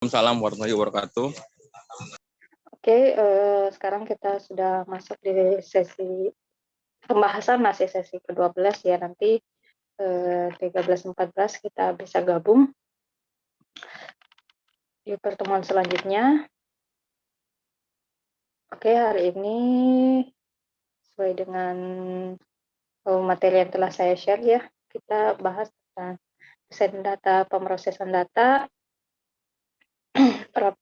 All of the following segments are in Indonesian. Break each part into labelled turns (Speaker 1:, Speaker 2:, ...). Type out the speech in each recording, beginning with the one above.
Speaker 1: Waalaikumsalam warahmatullahi wabarakatuh.
Speaker 2: Oke, eh, sekarang kita sudah masuk di sesi pembahasan masih sesi ke-12 ya nanti eh, 13-14 kita bisa gabung di pertemuan selanjutnya. Oke, hari ini sesuai dengan oh, materi yang telah saya share ya, kita bahas tentang desain data, pemrosesan data, pra,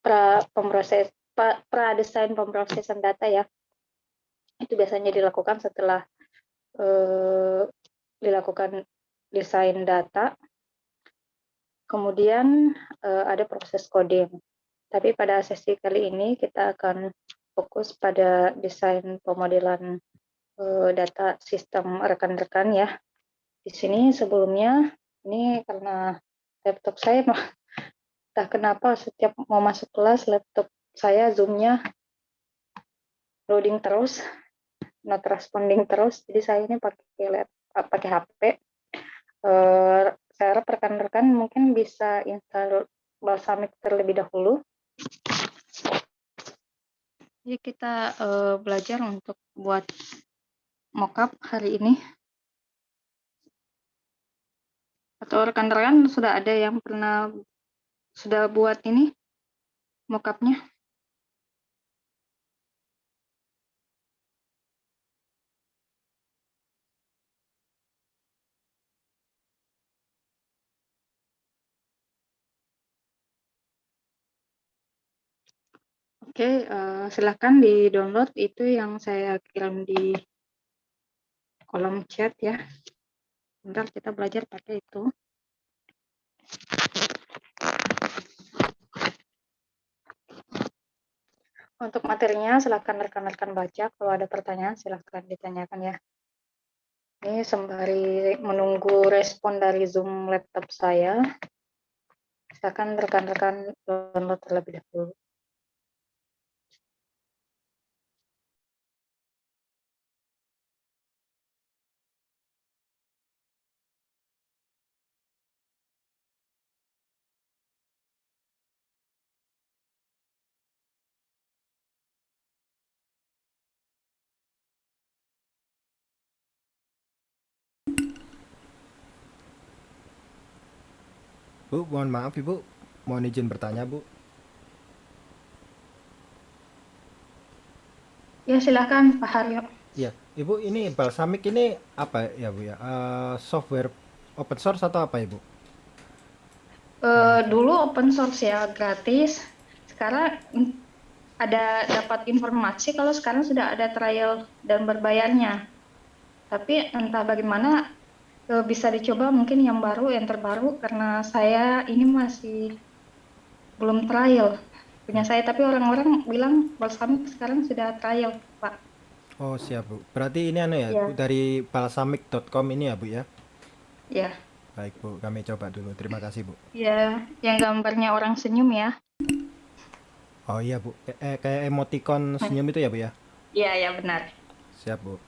Speaker 2: pra pemroses pra, pra desain pemrosesan data ya. Itu biasanya dilakukan setelah eh, dilakukan desain data. Kemudian eh, ada proses coding. Tapi pada sesi kali ini kita akan fokus pada desain pemodelan eh, data sistem rekan-rekan ya. Di sini sebelumnya ini karena laptop saya entah kenapa setiap mau masuk kelas laptop saya zoomnya loading terus not responding terus. Jadi saya ini pakai laptop pakai HP uh, saya harap rekan-rekan mungkin bisa install Balsamic terlebih dahulu. Jadi kita uh, belajar untuk buat mockup hari ini. Atau rekan-rekan sudah ada yang pernah sudah buat ini mockupnya? Oke, uh, silahkan di-download itu yang saya kirim di kolom chat ya. Bentar kita belajar pakai itu. Untuk materinya silahkan rekan-rekan baca. Kalau ada pertanyaan silahkan ditanyakan ya. Ini sembari menunggu respon dari Zoom laptop saya. Silahkan rekan-rekan download terlebih dahulu.
Speaker 3: Bu, mohon maaf Ibu. Mohon izin bertanya, Bu.
Speaker 2: Ya, silakan Pak Haryo.
Speaker 3: Ya, Ibu, ini Balsamic ini apa ya, Bu ya? Uh, software open source atau apa, Ibu?
Speaker 2: Uh, dulu open source ya, gratis. Sekarang ada dapat informasi kalau sekarang sudah ada trial dan berbayarnya. Tapi entah bagaimana bisa dicoba mungkin yang baru, yang terbaru karena saya ini masih belum trial punya saya, tapi orang-orang bilang balsamic sekarang sudah trial, Pak.
Speaker 3: Oh, siap, Bu. Berarti ini anu ya, ya. dari balsamic.com ini ya, Bu ya?
Speaker 2: Ya.
Speaker 3: Baik, Bu. Kami coba dulu. Terima kasih, Bu.
Speaker 2: Ya, yang gambarnya orang senyum ya.
Speaker 3: Oh iya, Bu. Eh, kayak emoticon senyum itu ya, Bu ya?
Speaker 2: Iya, ya benar.
Speaker 3: Siap, Bu.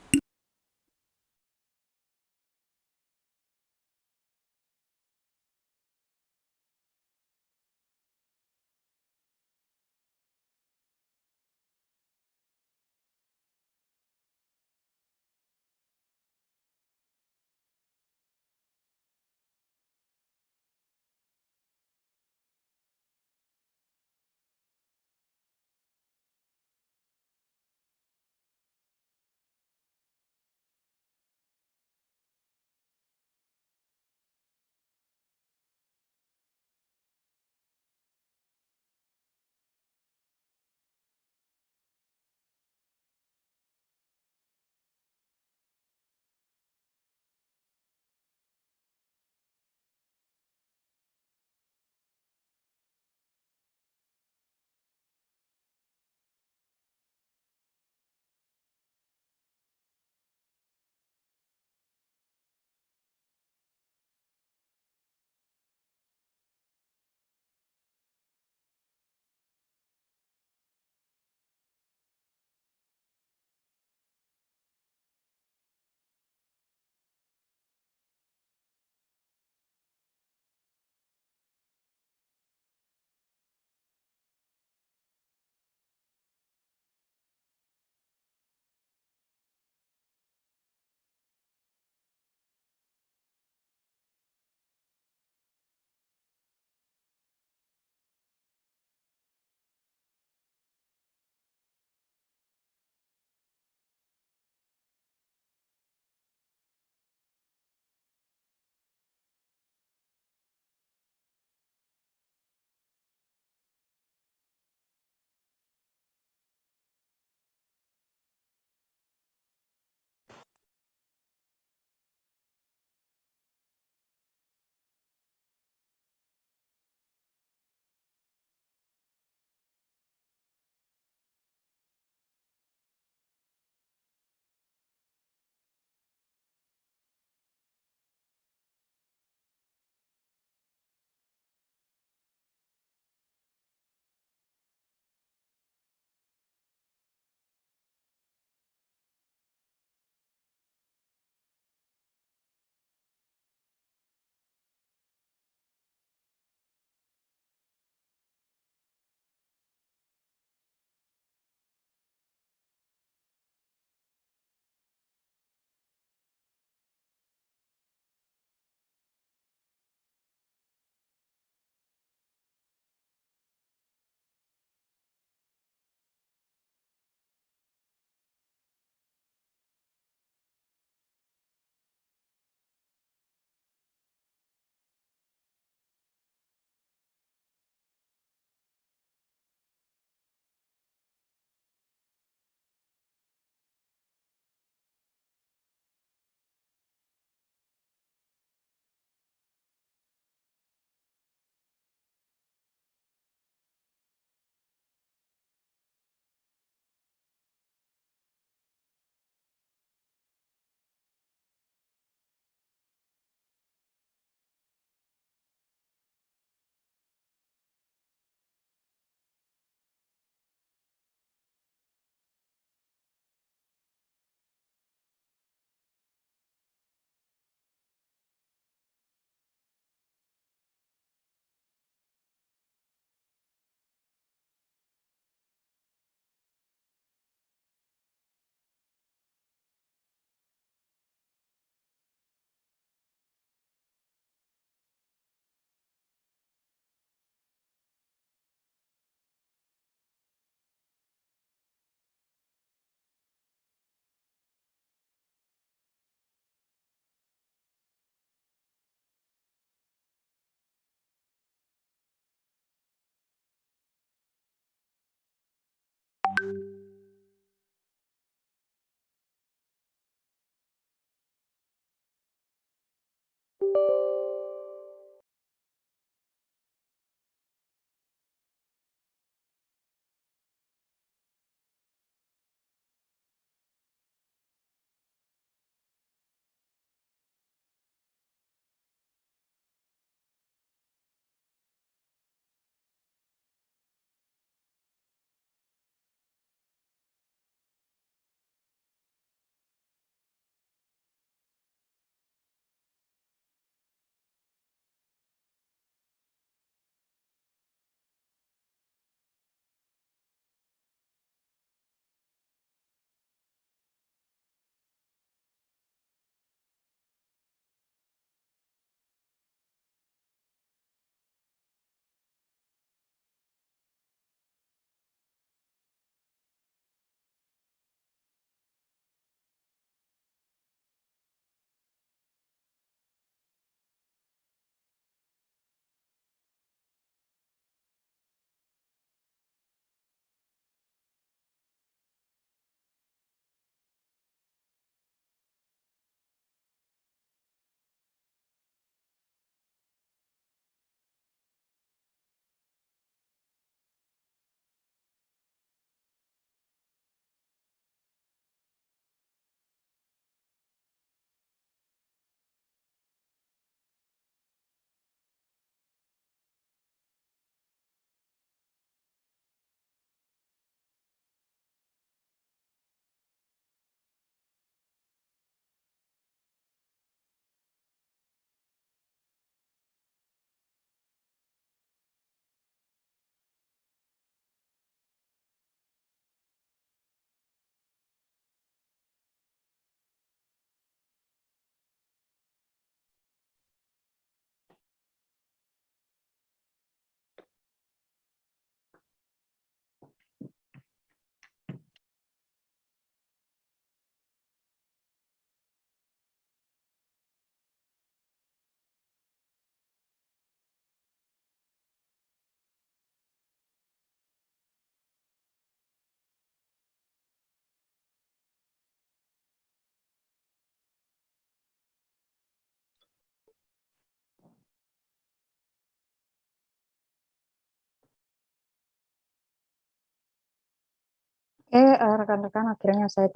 Speaker 2: Eh, rekan-rekan, akhirnya saya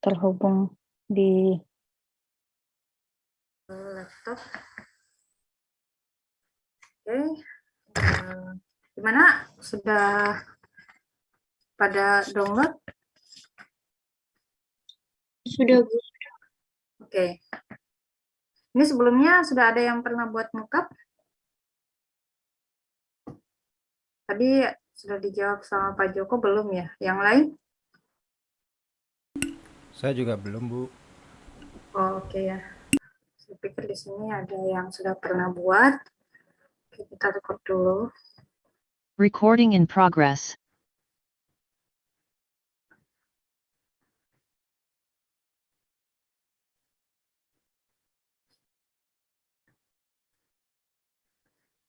Speaker 2: terhubung di laptop. Oke, uh, gimana? Sudah pada download?
Speaker 1: Sudah, Bu.
Speaker 2: Oke. Ini sebelumnya sudah ada yang pernah buat mockup? Tadi sudah dijawab sama Pak Joko belum ya? Yang lain?
Speaker 3: Saya juga belum, Bu.
Speaker 2: Oh, Oke okay ya. Saya pikir di sini ada yang sudah pernah buat. Oke, kita record dulu.
Speaker 4: Recording in progress.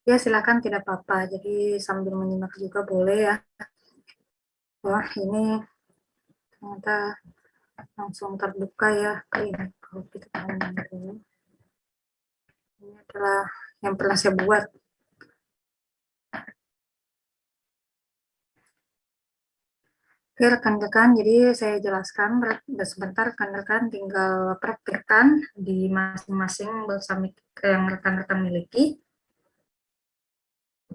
Speaker 2: Ya, silakan tidak apa-apa. Jadi sambil menyimak juga boleh ya. Wah, ini ternyata langsung terbuka ya ini. Kalau kita. Ini adalah yang pernah saya buat. Oke rekan-rekan, jadi saya jelaskan sebentar rekan-rekan tinggal praktekkan di masing-masing balsamik yang rekan-rekan miliki.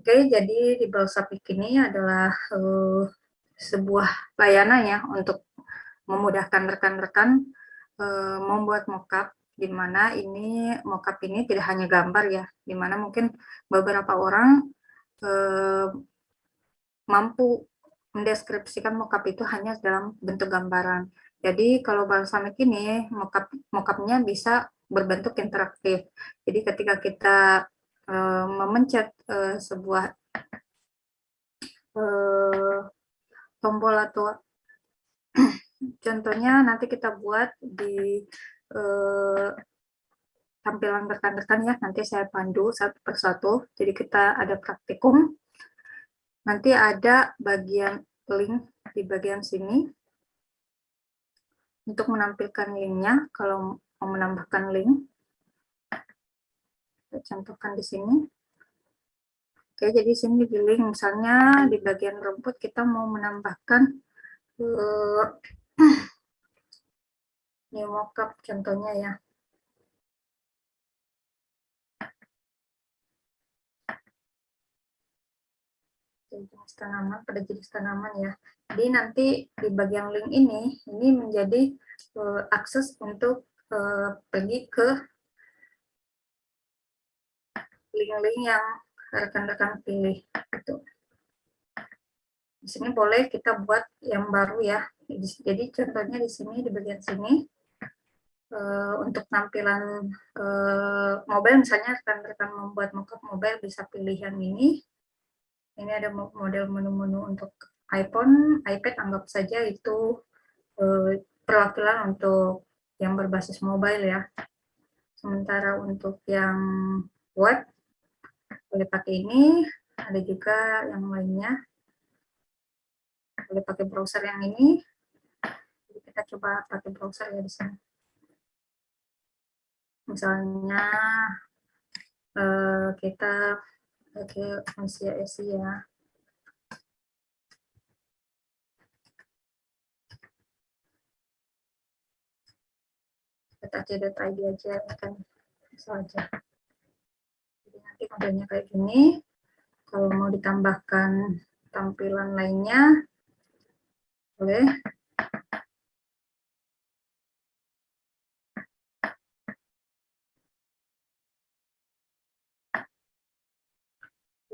Speaker 2: Oke, jadi di Balsapik ini adalah uh, sebuah layanan ya untuk memudahkan rekan-rekan uh, membuat mockup di mana ini mockup ini tidak hanya gambar ya, di mana mungkin beberapa orang uh, mampu mendeskripsikan mockup itu hanya dalam bentuk gambaran. Jadi kalau balsamik ini mockup mockupnya bisa berbentuk interaktif. Jadi ketika kita uh, memencet uh, sebuah uh, tombol atau contohnya nanti kita buat di tampilan rekan-rekan ya. Nanti saya pandu satu persatu jadi kita ada praktikum. Nanti ada bagian link di bagian sini. Untuk menampilkan linknya kalau mau menambahkan link contohkan di sini. Oke, jadi sini di link misalnya di bagian rumput kita mau menambahkan uh, new mockup contohnya ya. jenis tanaman pada jenis tanaman ya. Jadi nanti di bagian link ini ini menjadi uh, akses untuk uh, pergi ke link-link yang rekan-rekan pilih itu. Di sini boleh kita buat yang baru ya. Jadi contohnya di sini di bagian sini uh, untuk tampilan uh, mobile misalnya rekan-rekan membuat mockup mobile bisa pilih yang ini. Ini ada model menu-menu untuk iPhone, iPad anggap saja itu uh, perwakilan untuk yang berbasis mobile ya. Sementara untuk yang web boleh pakai ini, ada juga yang lainnya. Boleh pakai browser yang ini. Jadi kita coba pakai browser ya di sini. Misalnya eh, kita pakai Asia Asia. Kita cd.id aja kan saja nanti modelnya kayak gini. Kalau mau ditambahkan tampilan lainnya, boleh.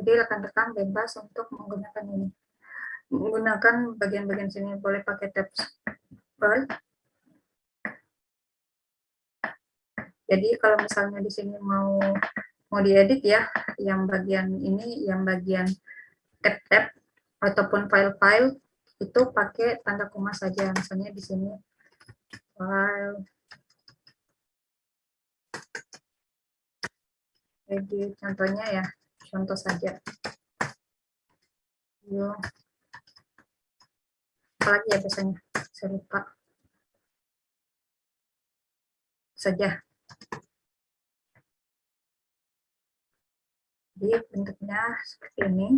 Speaker 2: Jadi rekan-rekan bebas untuk menggunakan ini. Menggunakan bagian-bagian sini, boleh pakai tab bar. Jadi kalau misalnya di sini mau mau diedit ya, yang bagian ini, yang bagian tab-tab ataupun file-file itu pakai tanda koma saja, misalnya di sini file edit contohnya ya, contoh saja. Yo. Apalagi ya biasanya, saya lupa. Saja. Jadi bentuknya seperti ini.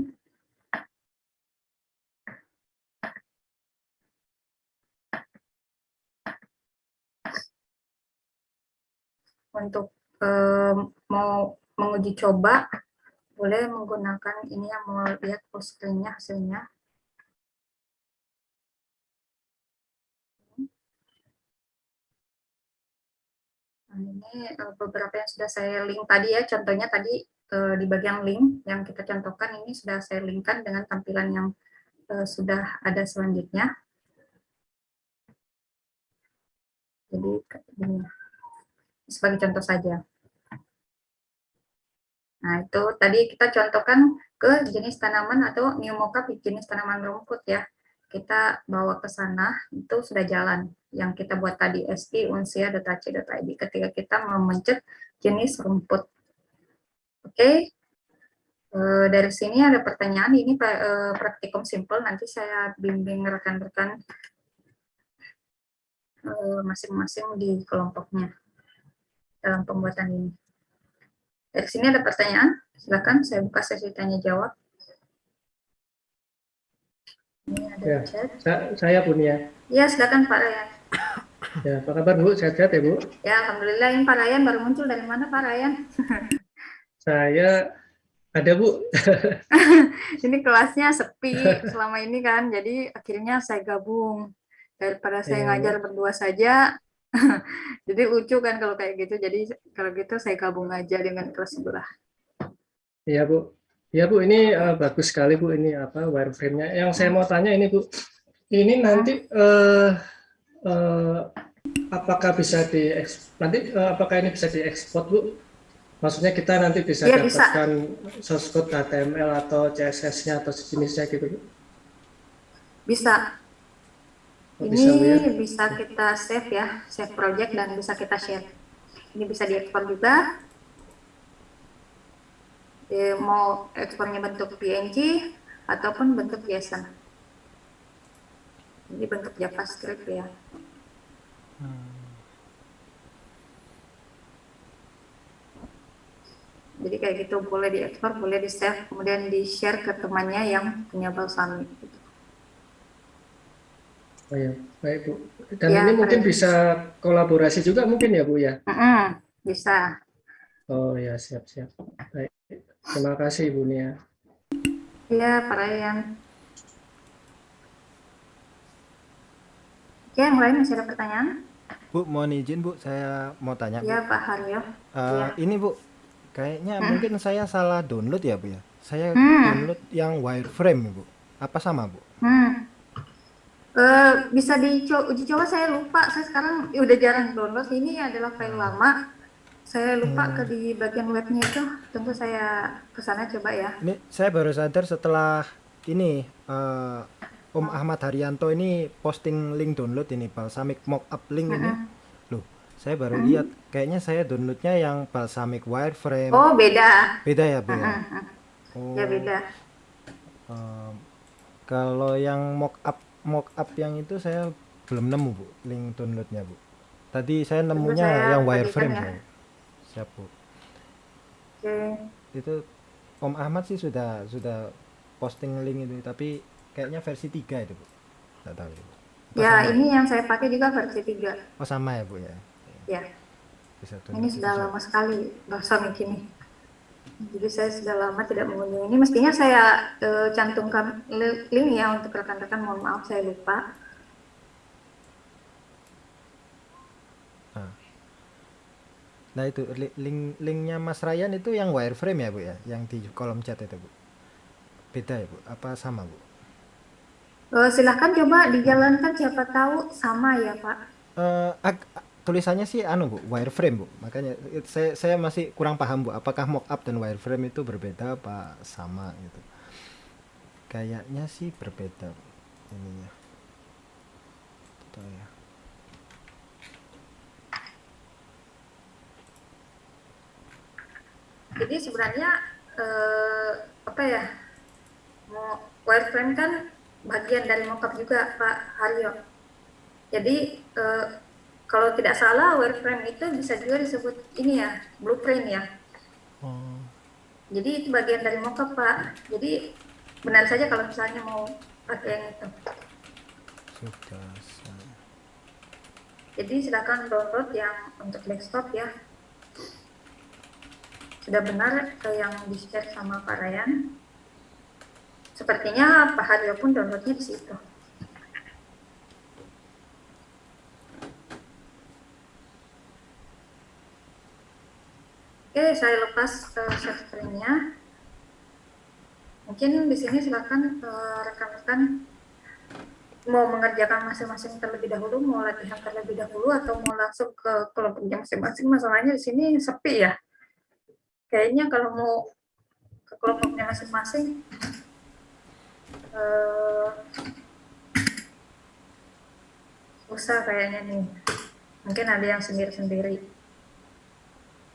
Speaker 2: Untuk eh, mau menguji coba, boleh menggunakan ini yang mau lihat postingnya hasilnya. Nah, ini eh, beberapa yang sudah saya link tadi ya, contohnya tadi eh, di bagian link yang kita contohkan ini sudah saya linkkan dengan tampilan yang eh, sudah ada selanjutnya. Jadi ini sebagai contoh saja. Nah, itu tadi kita contohkan ke jenis tanaman atau mockup jenis tanaman rumput ya. Kita bawa ke sana, itu sudah jalan. Yang kita buat tadi, sp unsia .ac.id ketika kita memencet jenis rumput. Oke, eh, dari sini ada pertanyaan, ini eh, praktikum simple, nanti saya bimbing rekan-rekan eh, masing-masing di kelompoknya dalam pembuatan ini. Dari sini ada pertanyaan, silakan saya buka sesi tanya jawab. Ini ada
Speaker 1: Ya.
Speaker 2: chat.
Speaker 1: Saya punya.
Speaker 2: Ya, silakan Pak Ryan.
Speaker 1: Ya, apa kabar Bu? Sehat-sehat ya Bu?
Speaker 2: Ya, alhamdulillah ini Pak Ryan baru muncul dari mana Pak Ryan?
Speaker 1: Saya ada Bu.
Speaker 2: Ini kelasnya sepi selama ini kan, jadi akhirnya saya gabung daripada saya
Speaker 1: Iya.
Speaker 2: ngajar berdua saja. jadi lucu kan kalau kayak gitu. Jadi kalau gitu saya gabung aja dengan kelas sebelah.
Speaker 1: Iya Bu. Iya Bu, ini eh, bagus sekali Bu ini apa wireframe-nya. Yang saya mau tanya ini Bu, ini nanti eh, eh, apakah bisa di nanti eh, apakah ini bisa diekspor Bu? Maksudnya kita nanti bisa
Speaker 2: bisa.
Speaker 1: dapatkan source code HTML atau CSS-nya atau sejenisnya gitu Bu?
Speaker 2: Bisa.
Speaker 1: Oh,
Speaker 2: Ini
Speaker 1: bisa ya?
Speaker 2: bisa kita save ya, save project dan bisa kita share. Ini bisa diekspor juga. Eh, mau ekspornya bentuk PNG ataupun bentuk JSON. Ini bentuk JavaScript ya. Jadi kayak gitu boleh diekspor, boleh di save, kemudian di share ke temannya yang punya balsamic. Gitu.
Speaker 1: Oh ya, baik Bu. Dan
Speaker 2: Ya,
Speaker 1: ini mungkin bisa kolaborasi juga mungkin ya Bu ya?
Speaker 2: Mm-mm, bisa.
Speaker 1: Oh ya, siap-siap. Baik. Terima kasih Ibu Nia.
Speaker 2: Iya, Pak Ryan. Oke, yang lain masih ada pertanyaan?
Speaker 3: Bu, mohon izin Bu, saya mau tanya Bu.
Speaker 2: Ya, Pak Haryo.
Speaker 3: Eh,
Speaker 2: iya.
Speaker 3: Ini Bu, kayaknya mungkin saya salah download ya Bu ya. Saya
Speaker 2: Hmm.
Speaker 3: download yang wireframe Bu. Apa sama Bu?
Speaker 2: Hmm. Eh, bisa dicoba uji coba saya lupa. Saya sekarang ya udah jarang download. Ini adalah file lama. Saya lupa ke di bagian webnya itu. Tentu saya ke sana coba ya.
Speaker 3: Ini saya baru sadar setelah ini eh, Om Ahmad Haryanto ini posting link download ini balsamic mockup link ini. Saya baru lihat kayaknya saya downloadnya yang balsamic wireframe.
Speaker 2: Oh, beda.
Speaker 3: Beda ya, Bu ya?
Speaker 2: Hmm,
Speaker 3: Oh,
Speaker 2: Ya beda.
Speaker 3: em, kalau yang mockup mockup yang itu saya belum nemu, Bu, link downloadnya, Bu. Tadi saya nemunya
Speaker 2: saya
Speaker 3: yang wireframe
Speaker 2: ya.
Speaker 3: Siap, Bu.
Speaker 2: Oke.
Speaker 3: Itu Om Ahmad sih sudah sudah posting link itu, tapi kayaknya versi 3 itu, Bu. Nggak tahu ya, Bu.
Speaker 2: Ya,
Speaker 3: sama?
Speaker 2: ini yang saya pakai juga versi 3.
Speaker 3: Oh, sama ya, Bu ya.
Speaker 2: Ya.
Speaker 3: Bisa
Speaker 2: Ini sudah lama sekali bahasa ini. Jadi saya sudah lama tidak mengunjungi ini. Mestinya saya eh, cantumkan li- link ya untuk rekan-rekan. Mohon maaf saya lupa.
Speaker 3: Nah, itu li- link linknya Mas Ryan itu yang wireframe ya, Bu ya, yang di kolom chat itu, Bu. Beda ya, Bu? Apa sama, Bu?
Speaker 2: Eh, silahkan coba dijalankan siapa tahu sama ya Pak.
Speaker 3: Ag- tulisannya sih anu bu wireframe bu makanya it- saya saya masih kurang paham bu apakah mockup dan wireframe itu berbeda apa sama gitu kayaknya sih berbeda ininya Tuh ya
Speaker 2: Jadi sebenarnya eh, apa ya? Mau wireframe kan bagian dari mockup juga Pak Haryo. Jadi eh, kalau tidak salah wireframe itu bisa juga disebut ini ya blueprint ya.
Speaker 3: oh
Speaker 2: Jadi itu bagian dari mockup Pak. Jadi benar saja kalau misalnya mau pakai yang itu.
Speaker 3: sudah saya
Speaker 2: Jadi silakan download yang untuk desktop ya. sudah benar ke yang di share sama Pak Ryan. Sepertinya Pak Haryo pun downloadnya di situ. Oke, saya lepas ke share screen-nya. Mungkin di sini silakan eh, rekan-rekan mau mengerjakan masing-masing terlebih dahulu, mau latihan terlebih dahulu, atau mau langsung ke kelompoknya masing-masing. Masalahnya di sini sepi ya. Kayaknya kalau mau ke kelompoknya masing-masing, eh, susah kayaknya nih. Mungkin ada yang sendiri-sendiri.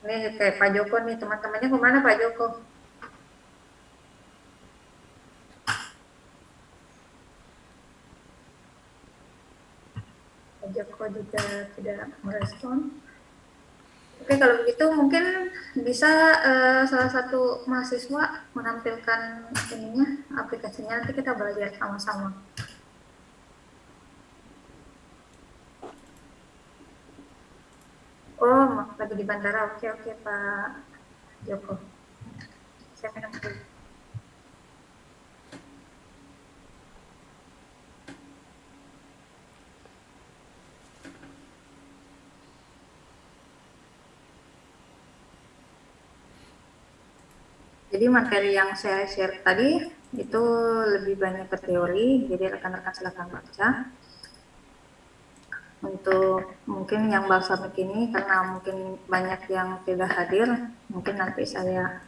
Speaker 2: Ini kayak Pak Joko nih, teman-temannya ke mana Pak Joko? Pak Joko juga tidak merespon. Oke, kalau begitu mungkin bisa eh, salah satu mahasiswa menampilkan ininya, aplikasinya, nanti kita belajar sama-sama. Oh, lagi di bandara. Oke, oke, Pak Joko. Saya minum dulu. Jadi materi yang saya share tadi itu lebih banyak ke teori, jadi rekan-rekan silakan baca. Untuk mungkin yang bahasa begini karena mungkin banyak yang tidak hadir, mungkin nanti saya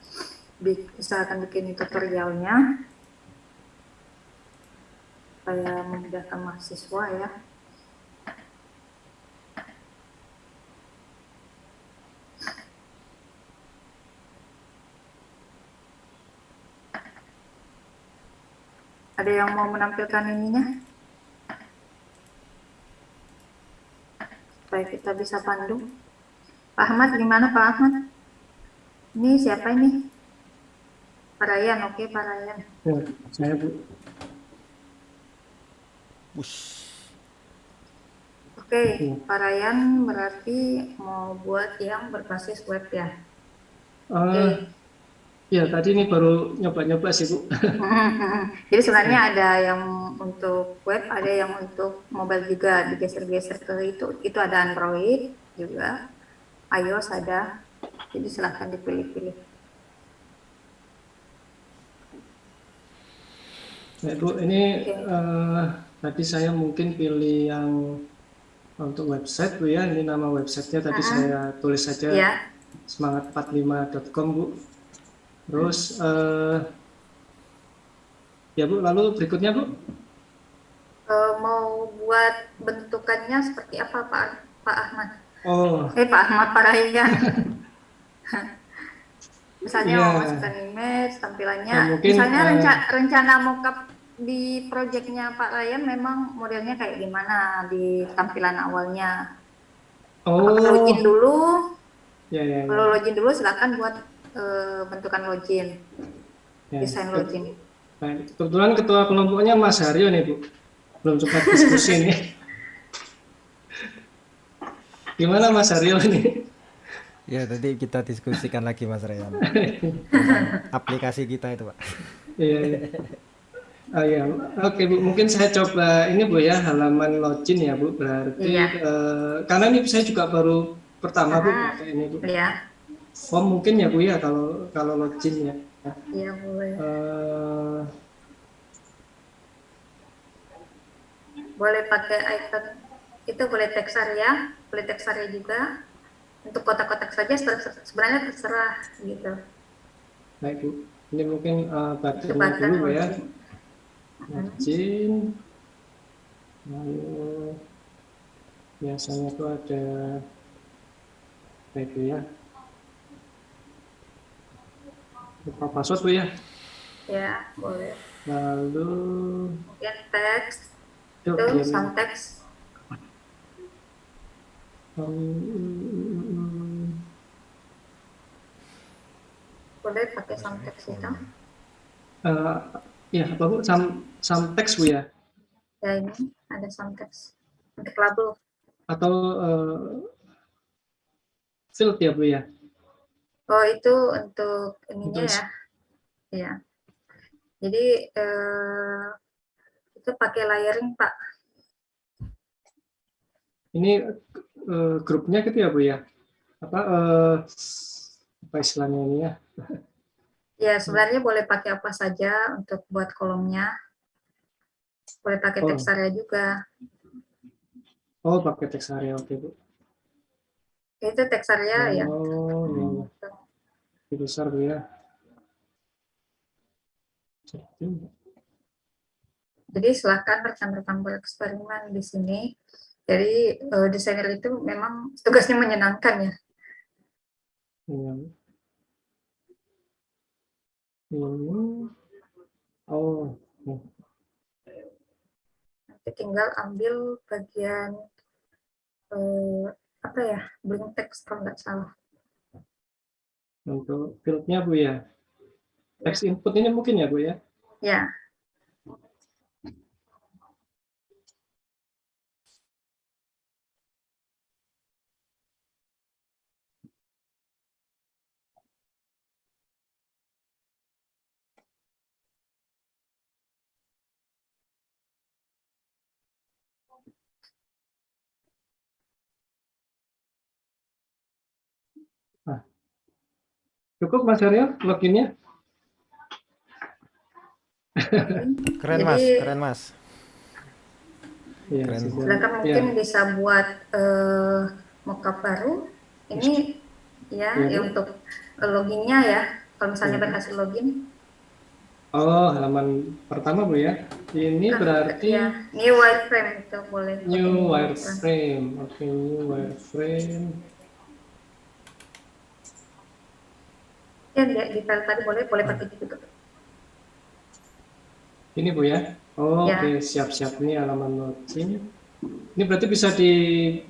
Speaker 2: bi- usahakan bikin tutorialnya supaya memudahkan mahasiswa ya. Ada yang mau menampilkan ininya? Supaya kita bisa pandu. Pak Ahmad, gimana Pak Ahmad? Ini siapa ini? Pak Ryan, oke Pak Ryan.
Speaker 1: Ya, saya Bu.
Speaker 3: Wush.
Speaker 2: Oke. Pak Ryan berarti mau buat yang berbasis web ya.
Speaker 1: Eh, ya tadi ini baru nyoba-nyoba sih Bu.
Speaker 2: Jadi sebenarnya ada yang untuk web, ada yang untuk mobile juga digeser-geser ke itu. Itu ada Android juga, iOS ada. Jadi silahkan dipilih-pilih.
Speaker 1: Ya Bu, ini
Speaker 2: Oke.
Speaker 1: eh, tadi saya mungkin pilih yang untuk website Bu ya. Ini nama websitenya tadi
Speaker 2: Ah.
Speaker 1: saya tulis saja
Speaker 2: Ya,
Speaker 1: semangat45.com Bu. Terus eh, ya Bu, lalu berikutnya Bu.
Speaker 2: eh, mau buat bentukannya seperti apa Pak Pak Ahmad?
Speaker 1: Oh,
Speaker 2: Eh Pak Ahmad Pak Ryan. Misalnya
Speaker 1: Iya.
Speaker 2: mau masukkan image, tampilannya.
Speaker 1: Ya, mungkin,
Speaker 2: Misalnya
Speaker 1: eh,
Speaker 2: renca- rencana mockup di proyeknya Pak Ryan memang modelnya kayak gimana di tampilan awalnya?
Speaker 1: oh,
Speaker 2: Apakah login dulu?
Speaker 1: ya ya. ya.
Speaker 2: Kalau login dulu silakan buat eh, bentukan login,
Speaker 1: ya.
Speaker 2: desain login.
Speaker 1: Baik. Kebetulan ketua kelompoknya Mas Haryo nih Bu. Belum sempat diskusi nih. Gimana Mas Haryo nih?
Speaker 3: Ya tadi kita diskusikan lagi Mas Ryan. Tentang aplikasi kita itu Pak.
Speaker 1: Iya, iya. Oh iya, oke Bu, mungkin saya coba ini Bu ya halaman login ya Bu. Berarti
Speaker 2: Iya.
Speaker 1: eh, karena ini saya juga baru pertama Bu pakai ini Bu.
Speaker 2: Ya,
Speaker 1: Form mungkin ya Bu ya kalau kalau login ya.
Speaker 2: iya boleh.
Speaker 1: Eh,
Speaker 2: Boleh pakai icon itu boleh teks area, boleh teks area juga. Untuk kotak-kotak saja sebenarnya terserah gitu.
Speaker 1: baik Bu. Ini mungkin eh, buttonnya
Speaker 2: button
Speaker 1: dulu Bu ya.
Speaker 2: login.
Speaker 1: Lalu biasanya tuh ada baik ya. Lupa password Bu ya.
Speaker 2: Ya, boleh.
Speaker 1: Lalu
Speaker 2: Kemudian teks itu some teks boleh pakai some teks itu.
Speaker 1: eh, ya, apa Bu? Sam, sam teks Bu ya?
Speaker 2: Ya ini ada some teks untuk label.
Speaker 1: Atau eh, field ya Bu ya?
Speaker 2: Oh, itu untuk ininya ya. Iya. Jadi eh, itu pakai layering, Pak.
Speaker 1: Ini eh, grupnya gitu ya Bu ya? Apa eh, apa istilahnya ini ya?
Speaker 2: Ya, sebenarnya boleh pakai apa saja untuk buat kolomnya. Boleh pakai
Speaker 1: Oh.
Speaker 2: teks area juga.
Speaker 1: Oh, pakai teks area oke Bu.
Speaker 2: Itu teks area ya.
Speaker 1: Oh, iya, iya. Ini besar Bu ya. Jadi,
Speaker 2: silakan rekan-rekan bereksperimen di sini. Jadi eh, desainer itu memang tugasnya menyenangkan ya.
Speaker 1: Iya. Ini, oh, oke.
Speaker 2: Nanti tinggal ambil bagian eh, apa ya, blank text kalau nggak salah.
Speaker 1: Untuk fieldnya Bu ya. Teks input ini mungkin ya Bu ya?
Speaker 2: Ya,
Speaker 1: Cukup Mas Aryo loginnya?
Speaker 3: Keren
Speaker 2: Jadi-
Speaker 3: mas, keren mas.
Speaker 1: Iya,
Speaker 3: Keren.
Speaker 2: silakan
Speaker 1: Iya.
Speaker 2: mungkin bisa buat eh, mockup baru. Ini ya,
Speaker 1: Iya,
Speaker 2: ya
Speaker 1: Bu.
Speaker 2: untuk loginnya ya. Kalau misalnya
Speaker 1: Iya.
Speaker 2: berhasil login,
Speaker 1: Oh, halaman pertama Bu ya. Ini
Speaker 2: Ah,
Speaker 1: berarti
Speaker 2: ya, new wireframe itu boleh.
Speaker 1: new wireframe. Oke, new wireframe.
Speaker 2: Ya, di, di file tadi boleh, boleh pakai juga.
Speaker 1: Ini Bu ya. Oh,
Speaker 2: Ya.
Speaker 1: Oke, siap-siap ini halaman login. Ini berarti bisa di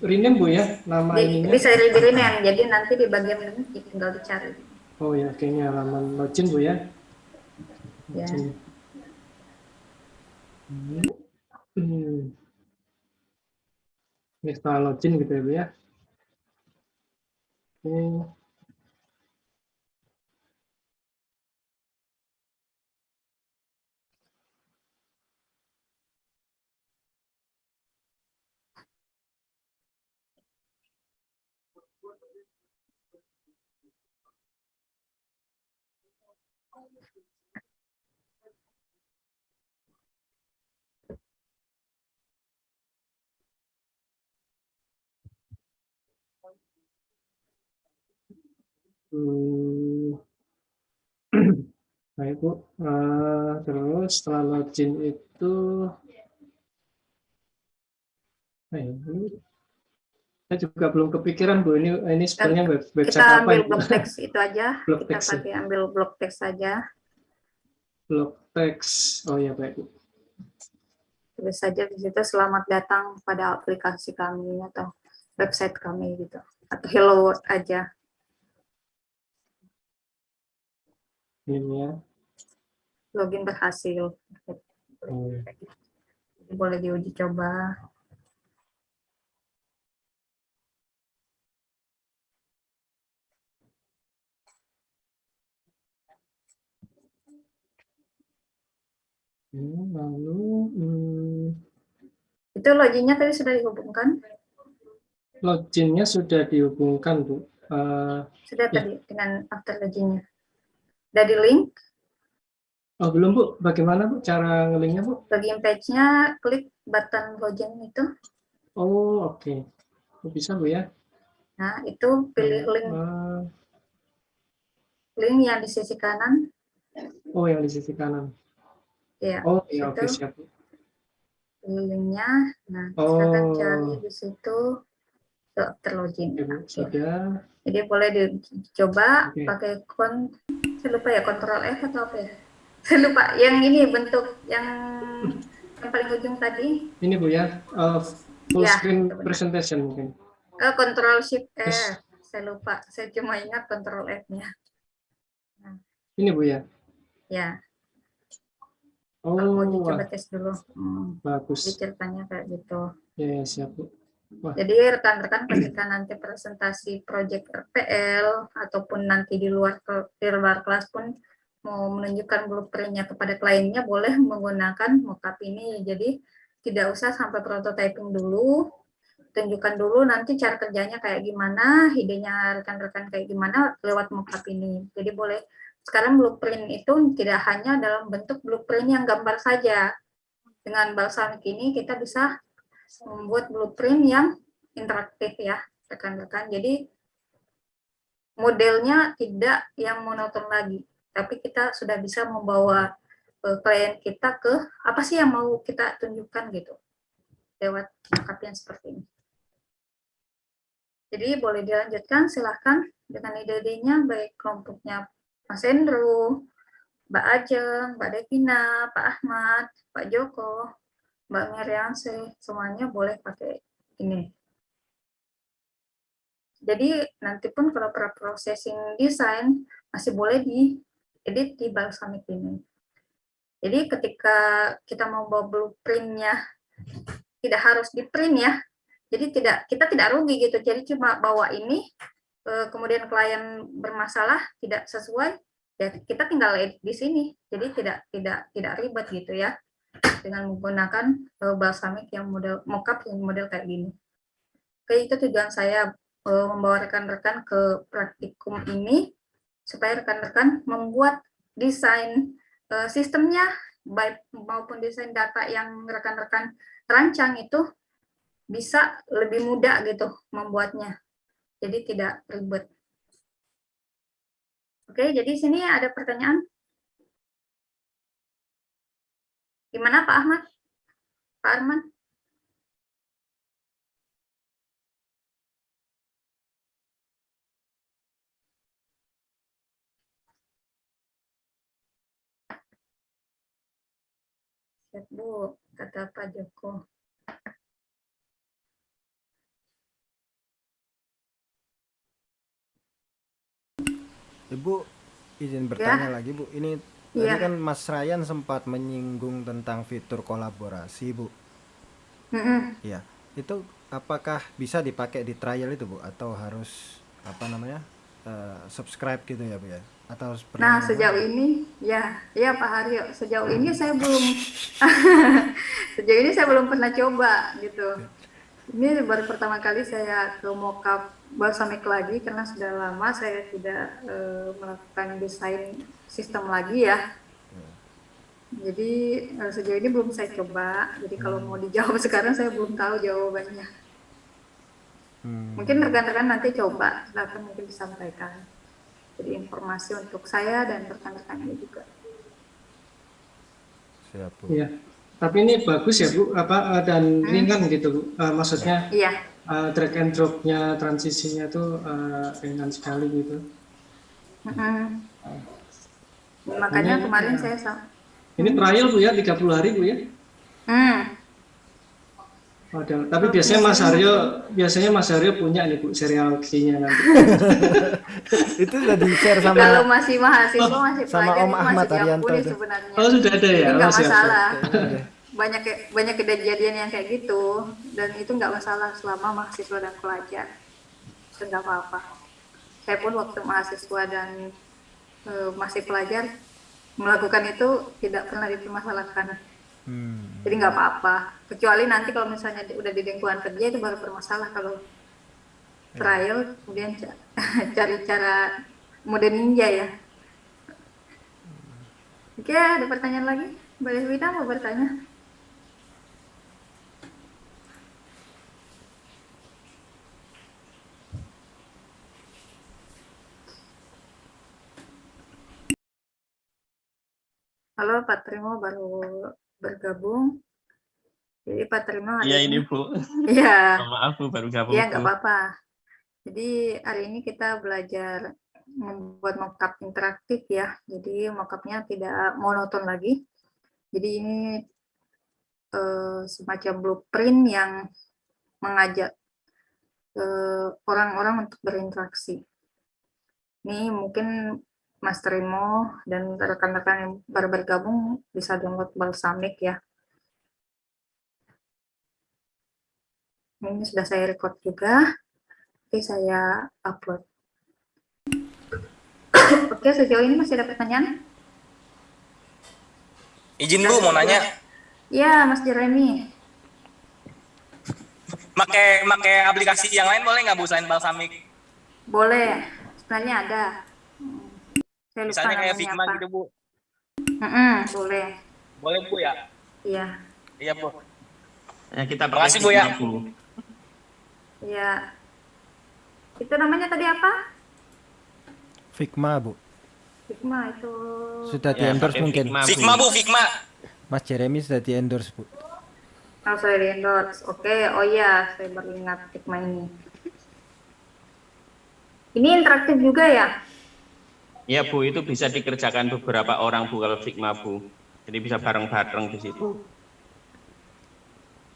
Speaker 1: rename Bu ya nama
Speaker 2: Di,
Speaker 1: ininya.
Speaker 2: bisa di rename, jadi nanti di bagian ini tinggal dicari.
Speaker 1: Oh ya, ini halaman login Bu ya.
Speaker 2: Ya.
Speaker 1: Login. Hmm. Ini setelah login gitu ya Bu ya. Oke. Hmm. Baik Bu, Eh, terus setelah login itu, nah, ini saya juga belum kepikiran Bu, ini ini sebenarnya web, website
Speaker 2: Kita
Speaker 1: apa
Speaker 2: ambil
Speaker 1: itu?
Speaker 2: blok teks itu aja.
Speaker 1: Blok
Speaker 2: Kita
Speaker 1: teks ya.
Speaker 2: pakai ambil blok teks saja.
Speaker 1: Blog text, oh ya baik Bu.
Speaker 2: Tulis saja di situ selamat datang pada aplikasi kami atau website kami gitu. Atau hello world aja.
Speaker 1: Ini ya.
Speaker 2: Login berhasil.
Speaker 1: Oh,
Speaker 2: Boleh diuji coba.
Speaker 1: Hmm, lalu hmm,
Speaker 2: Itu loginnya tadi sudah dihubungkan.
Speaker 1: loginnya sudah dihubungkan Bu. Eh,
Speaker 2: Sudah
Speaker 1: Ya.
Speaker 2: tadi dengan after loginnya. Udah di link.
Speaker 1: oh belum Bu, bagaimana Bu cara ngelinknya Bu?
Speaker 2: Login page-nya klik button login itu.
Speaker 1: Oh oke, Oh, bisa Bu ya.
Speaker 2: Nah, itu pilih link
Speaker 1: Eh,
Speaker 2: link yang di sisi kanan.
Speaker 1: oh yang di sisi kanan.
Speaker 2: Ya,
Speaker 1: Oh iya oke
Speaker 2: situ.
Speaker 1: siap. Bu.
Speaker 2: pilih linknya. Nah, silakan
Speaker 1: Oh.
Speaker 2: cari di situ after login.
Speaker 1: Oke, Bu.
Speaker 2: Nah,
Speaker 1: Sudah.
Speaker 2: Jadi boleh dicoba
Speaker 1: Oke.
Speaker 2: pakai kon saya lupa ya kontrol F atau apa ya? Saya lupa yang ini bentuk yang yang paling ujung tadi
Speaker 1: Ini Bu ya, eh, full
Speaker 2: Ya,
Speaker 1: screen presentation mungkin.
Speaker 2: eh kontrol shift F.
Speaker 1: Yes.
Speaker 2: Saya lupa. Saya cuma ingat kontrol F-nya.
Speaker 1: Ini Bu ya.
Speaker 2: Ya,
Speaker 1: Oh,
Speaker 2: kalau mau dicoba tes dulu. Hmm,
Speaker 1: bagus.
Speaker 2: ceritanya kayak gitu.
Speaker 1: Ya, ya, siap Bu.
Speaker 2: Jadi rekan-rekan ketika nanti presentasi project RPL ataupun nanti di luar ke- di luar kelas pun mau menunjukkan blueprintnya kepada kliennya boleh menggunakan mockup ini. Jadi tidak usah sampai prototyping dulu, tunjukkan dulu nanti cara kerjanya kayak gimana, idenya rekan-rekan kayak gimana lewat mockup ini. Jadi boleh sekarang blueprint itu tidak hanya dalam bentuk blueprint yang gambar saja. Dengan balsamic ini kita bisa membuat blueprint yang interaktif ya, rekan-rekan. Jadi modelnya tidak yang monoton lagi, tapi kita sudah bisa membawa eh, klien kita ke apa sih yang mau kita tunjukkan gitu lewat yang seperti ini. Jadi boleh dilanjutkan, silahkan dengan ide-idenya baik kelompoknya Mas Hendro, Mbak Ajeng, Mbak Devina, Pak Ahmad, Pak Joko, Mbak Mirianse, semuanya boleh pakai ini. Jadi nanti pun kalau pra processing desain masih boleh diedit di balsamic ini. Jadi ketika kita mau bawa blueprintnya tidak harus di print ya. Jadi tidak kita tidak rugi gitu. Jadi cuma bawa ini eh, kemudian klien bermasalah tidak sesuai ya kita tinggal edit di sini. Jadi tidak tidak tidak ribet gitu ya dengan menggunakan eh, balsamic yang model mockup yang model kayak gini. Oke, itu tujuan saya eh, membawa rekan-rekan ke praktikum ini supaya rekan-rekan membuat desain eh, sistemnya baik maupun desain data yang rekan-rekan rancang itu bisa lebih mudah gitu membuatnya. Jadi tidak ribet. Oke, jadi sini ada pertanyaan. Gimana Pak Ahmad? Pak Arman? Siap Bu, kata Pak Joko.
Speaker 3: Ibu izin bertanya lagi Bu. Ini tadi
Speaker 2: Iya.
Speaker 3: kan Mas Ryan sempat menyinggung tentang fitur kolaborasi Bu. Iya. Itu apakah bisa dipakai di trial itu Bu atau harus apa namanya eh, subscribe gitu ya Bu ya? Atau
Speaker 2: Nah,
Speaker 3: apa?
Speaker 2: sejauh ini, ya, ya Pak Haryo, sejauh ini saya belum, sejauh ini saya belum pernah coba gitu. Ini baru pertama kali saya ke mockup balsamic lagi karena sudah lama saya tidak eh, melakukan desain sistem lagi ya. Jadi eh, sejauh ini belum saya coba. Jadi kalau mau dijawab sekarang saya belum tahu jawabannya.
Speaker 3: Hmm,
Speaker 2: Mungkin rekan-rekan nanti coba, silakan mungkin disampaikan. Jadi informasi untuk saya dan rekan-rekan ini juga.
Speaker 3: siap Bu.
Speaker 1: Iya. Tapi ini bagus ya Bu, apa eh, dan ringan gitu Bu. Eh, maksudnya
Speaker 2: Iya,
Speaker 1: eh, drag and drop-nya transisinya tuh eh, ringan sekali gitu.
Speaker 2: Mm-mm. Makanya
Speaker 1: Ini-
Speaker 2: kemarin
Speaker 1: ya.
Speaker 2: saya sa-
Speaker 1: Ini trial Bu ya, 30 hari Bu ya.
Speaker 2: Hmm,
Speaker 1: Waduh, tapi biasanya Mas Aryo, biasanya Mas Aryo punya nih Bu serial key-nya nanti.
Speaker 3: itu sudah di share sama
Speaker 2: kalau masih mahasiswa masih
Speaker 3: sama
Speaker 2: pelajar
Speaker 3: Om Ahmad
Speaker 2: masih
Speaker 3: Arianto
Speaker 2: sebenarnya.
Speaker 1: Oh sudah ada ya?
Speaker 2: Jadi nggak
Speaker 1: Oh,
Speaker 2: masalah. Banyak banyak kejadian yang kayak gitu dan itu nggak masalah selama mahasiswa dan pelajar. Itu nggak apa-apa. Saya pun waktu mahasiswa dan eh, masih pelajar melakukan itu tidak pernah dipermasalahkan.
Speaker 3: Hmm.
Speaker 2: Jadi nggak apa-apa. Kecuali nanti kalau misalnya udah di lingkungan kerja itu baru bermasalah kalau trial kemudian ca- cari cara mode ninja ya. Oke, ada pertanyaan lagi? Mbak Deswita mau bertanya? Halo Pak Trimo baru bergabung. Jadi Pak Trimo hari
Speaker 5: Iya ini Bu,
Speaker 2: Iya.
Speaker 5: maaf Bu baru gabung
Speaker 2: Iya, nggak apa-apa. Jadi hari ini kita belajar membuat mockup interaktif ya. Jadi mockupnya tidak monoton lagi. Jadi ini eh, semacam blueprint yang mengajak eh, orang-orang untuk berinteraksi. Ini mungkin Mas Trimo dan rekan-rekan yang baru bergabung bisa download Balsamic ya. Ini sudah saya record juga. Oke, saya upload. Oke, sejauh ini masih ada pertanyaan?
Speaker 5: Izin Bu mau nanya,
Speaker 2: Ya, Mas Jeremy.
Speaker 5: make make aplikasi yang lain boleh nggak Bu selain Balsamic?
Speaker 2: Boleh. Sebenarnya ada. Saya lupa
Speaker 5: Misalnya kayak
Speaker 2: namanya
Speaker 5: Figma
Speaker 2: apa.
Speaker 5: gitu Bu.
Speaker 2: Mm-mm, boleh.
Speaker 5: Boleh Bu ya?
Speaker 2: Iya.
Speaker 5: Iya Bu.
Speaker 6: Ya, kita
Speaker 5: Terima kasih, Bu, ya.
Speaker 2: Iya. Itu namanya tadi apa?
Speaker 3: Figma bu
Speaker 2: Figma itu.
Speaker 3: sudah di
Speaker 6: Ya,
Speaker 3: endorse
Speaker 6: pakai
Speaker 3: mungkin
Speaker 6: Figma,
Speaker 5: Figma Bu, Figma.
Speaker 3: Mas Jeremy sudah di endorse bu
Speaker 2: Oh, saya di endorse. Oke, oh iya, saya baru ingat Figma ini. Ini interaktif juga ya?
Speaker 6: Ya Bu, itu bisa dikerjakan beberapa orang Bu kalau Figma Bu. Jadi bisa bareng-bareng di situ.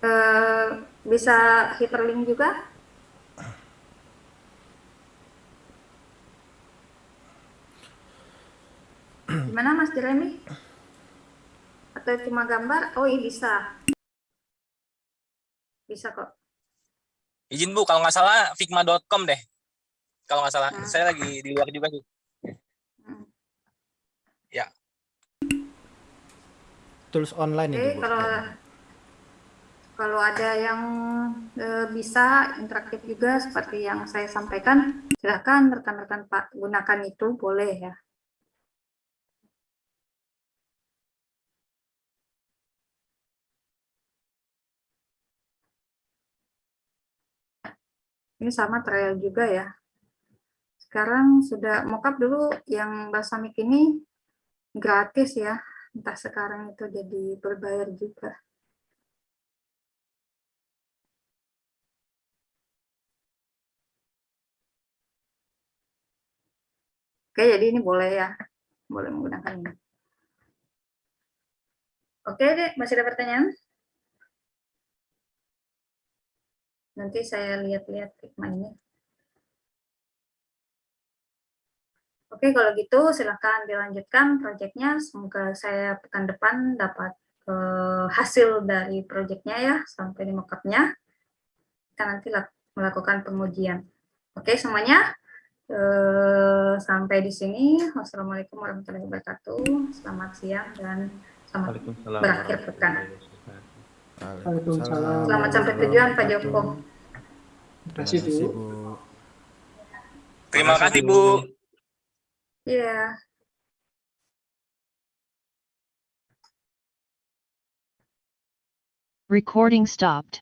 Speaker 2: Eh, bisa hyperlink juga? Gimana Mas Jeremy? Atau cuma gambar? Oh iya bisa. Bisa kok.
Speaker 5: Izin Bu, kalau nggak salah figma.com deh. Kalau nggak salah,
Speaker 2: Hmm.
Speaker 5: saya lagi di luar juga sih.
Speaker 2: Hmm.
Speaker 3: tools online
Speaker 2: Oke,
Speaker 3: itu bu
Speaker 2: kalau kalau ada yang eh, bisa interaktif juga seperti yang saya sampaikan, silakan rekan-rekan Pak gunakan itu boleh ya. Ini sama trial juga ya. Sekarang sudah mockup dulu yang Balsamic ini gratis ya. Entah sekarang itu jadi berbayar juga. Oke, jadi ini boleh ya. Boleh menggunakan ini. Oke, deh, masih ada pertanyaan? Nanti saya lihat-lihat Figma ini. Oke, kalau gitu silakan dilanjutkan proyeknya. Semoga saya pekan depan dapat eh, hasil dari proyeknya ya, sampai di mockupnya. Kita nanti lak- melakukan pengujian. Oke, semuanya. eh, sampai di sini. Wassalamualaikum warahmatullahi wabarakatuh. Selamat siang dan selamat
Speaker 6: Waalaikumsalam.
Speaker 2: Berakhir pekan.
Speaker 1: Waalaikumsalam.
Speaker 2: Selamat sampai tujuan Pak Joko.
Speaker 1: Terima kasih Bu.
Speaker 3: bu
Speaker 5: Terima kasih Bu.
Speaker 2: Iya.
Speaker 4: Recording stopped.